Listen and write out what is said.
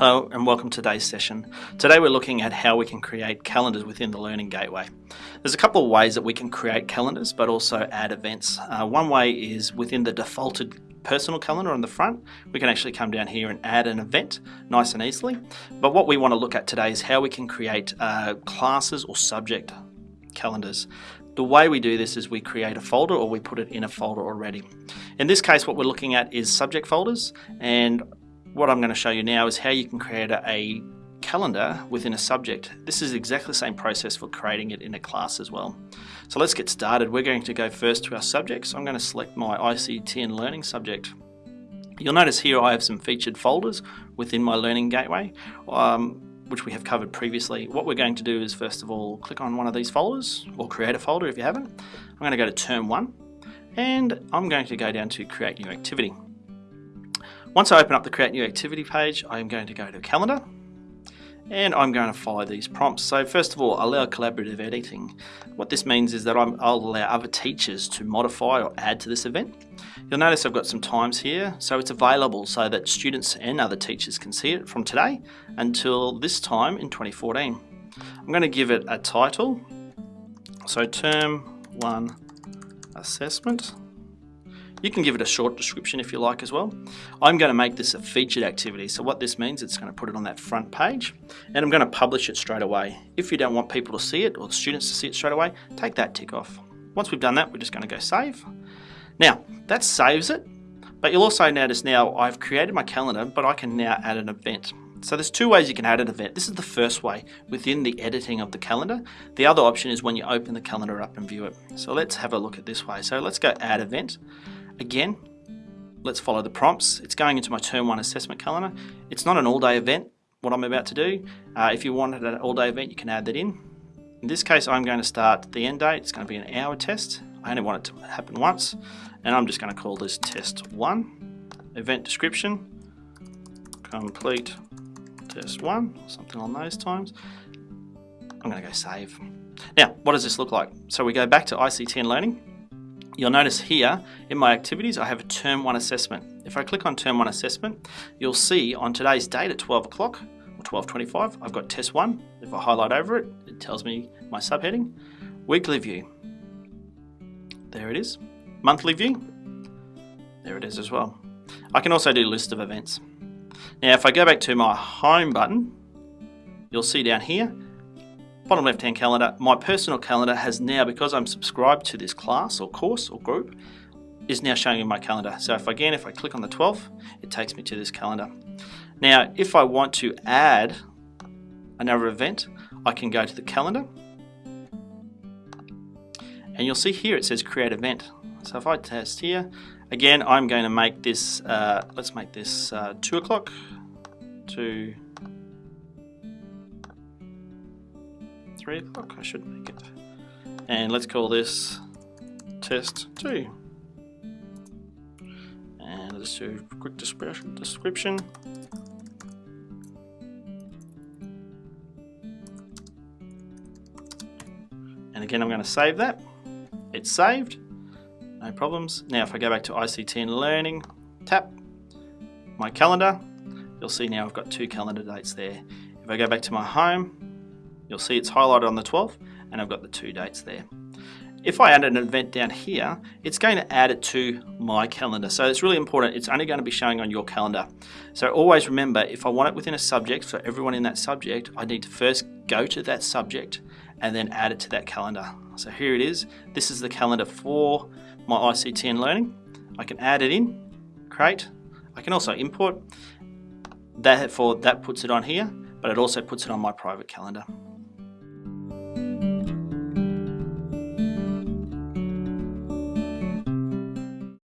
Hello and welcome to today's session. Today we're looking at how we can create calendars within the Learning Gateway. There's a couple of ways that we can create calendars but also add events. Uh, one way is within the defaulted personal calendar on the front, we can actually come down here and add an event nice and easily. But what we want to look at today is how we can create uh, classes or subject calendars. The way we do this is we create a folder or we put it in a folder already. In this case what we're looking at is subject folders and what I'm going to show you now is how you can create a calendar within a subject. This is exactly the same process for creating it in a class as well. So let's get started. We're going to go first to our subjects. I'm going to select my ICT and Learning subject. You'll notice here I have some featured folders within my Learning Gateway, um, which we have covered previously. What we're going to do is first of all click on one of these folders, or create a folder if you haven't. I'm going to go to Term 1, and I'm going to go down to Create New Activity. Once I open up the Create New Activity page, I'm going to go to Calendar and I'm going to follow these prompts. So first of all, allow collaborative editing. What this means is that i will allow other teachers to modify or add to this event. You'll notice I've got some times here, so it's available so that students and other teachers can see it from today until this time in 2014. I'm going to give it a title, so Term 1 Assessment. You can give it a short description if you like as well. I'm going to make this a featured activity. So what this means, it's going to put it on that front page and I'm going to publish it straight away. If you don't want people to see it or the students to see it straight away, take that tick off. Once we've done that, we're just going to go save. Now, that saves it, but you'll also notice now I've created my calendar, but I can now add an event. So there's two ways you can add an event. This is the first way within the editing of the calendar. The other option is when you open the calendar up and view it. So let's have a look at this way. So let's go add event. Again, let's follow the prompts. It's going into my term one assessment calendar. It's not an all day event, what I'm about to do. Uh, if you wanted an all day event, you can add that in. In this case, I'm going to start the end date. It's going to be an hour test. I only want it to happen once. And I'm just going to call this test one. Event description, complete test one, something on those times. I'm going to go save. Now, what does this look like? So we go back to ICT and Learning. You'll notice here in my activities I have a term 1 assessment. If I click on term 1 assessment you'll see on today's date at 12 o'clock or 12.25 I've got test 1. If I highlight over it it tells me my subheading. Weekly view. There it is. Monthly view. There it is as well. I can also do list of events. Now if I go back to my home button you'll see down here bottom left hand calendar, my personal calendar has now, because I'm subscribed to this class or course or group, is now showing in my calendar. So if again, if I click on the 12th, it takes me to this calendar. Now, if I want to add another event, I can go to the calendar and you'll see here it says create event. So if I test here, again, I'm going to make this, uh, let's make this uh, 2 o'clock to 3 o'clock, I should make it. And let's call this test 2. And let's do a quick description. And again, I'm going to save that. It's saved, no problems. Now if I go back to ICT and Learning, tap my calendar, you'll see now I've got two calendar dates there. If I go back to my home, You'll see it's highlighted on the 12th and I've got the two dates there. If I add an event down here, it's going to add it to my calendar. So it's really important. It's only going to be showing on your calendar. So always remember, if I want it within a subject, for everyone in that subject, I need to first go to that subject and then add it to that calendar. So here it is. This is the calendar for my ICT and learning. I can add it in, create. I can also import. That, for, that puts it on here, but it also puts it on my private calendar.